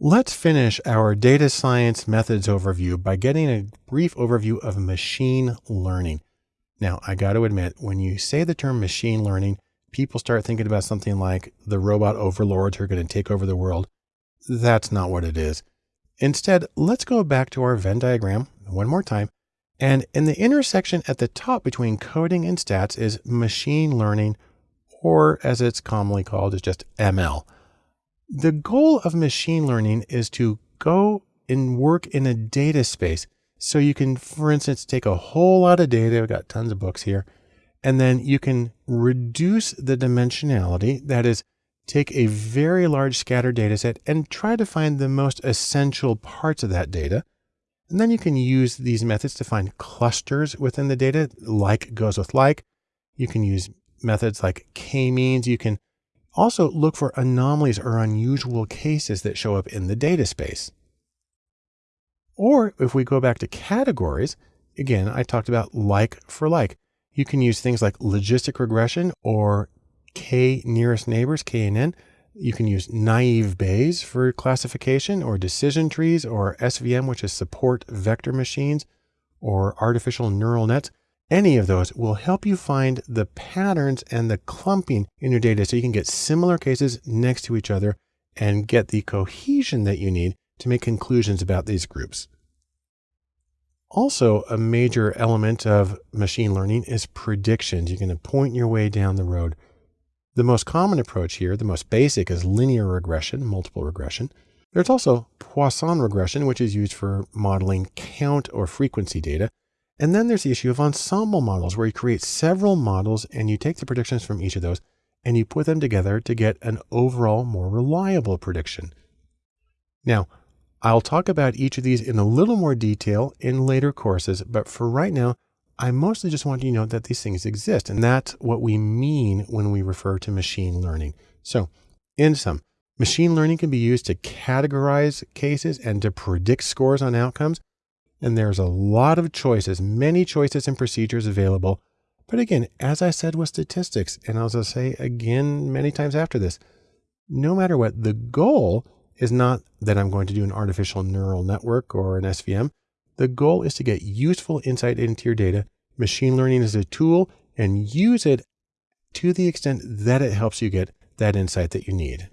Let's finish our data science methods overview by getting a brief overview of machine learning. Now, I got to admit, when you say the term machine learning, people start thinking about something like the robot overlords who are going to take over the world. That's not what it is. Instead, let's go back to our Venn diagram one more time. And in the intersection at the top between coding and stats is machine learning, or as it's commonly called, is just ML. The goal of machine learning is to go and work in a data space. So you can, for instance, take a whole lot of data. I've got tons of books here. And then you can reduce the dimensionality. That is, take a very large scattered data set and try to find the most essential parts of that data. And then you can use these methods to find clusters within the data, like goes with like. You can use methods like k-means. You can also look for anomalies or unusual cases that show up in the data space. Or if we go back to categories, again, I talked about like for like. You can use things like logistic regression or K nearest neighbors, KNN. You can use naive Bayes for classification or decision trees or SVM, which is support vector machines or artificial neural nets. Any of those will help you find the patterns and the clumping in your data so you can get similar cases next to each other and get the cohesion that you need to make conclusions about these groups. Also, a major element of machine learning is predictions. You're going to point your way down the road. The most common approach here, the most basic, is linear regression, multiple regression. There's also Poisson regression, which is used for modeling count or frequency data. And then there's the issue of ensemble models where you create several models and you take the predictions from each of those and you put them together to get an overall more reliable prediction. Now, I'll talk about each of these in a little more detail in later courses, but for right now, I mostly just want you to know that these things exist. And that's what we mean when we refer to machine learning. So in sum, machine learning can be used to categorize cases and to predict scores on outcomes. And there's a lot of choices, many choices and procedures available. But again, as I said with statistics, and as I'll say again many times after this, no matter what, the goal is not that I'm going to do an artificial neural network or an SVM. The goal is to get useful insight into your data. Machine learning is a tool and use it to the extent that it helps you get that insight that you need.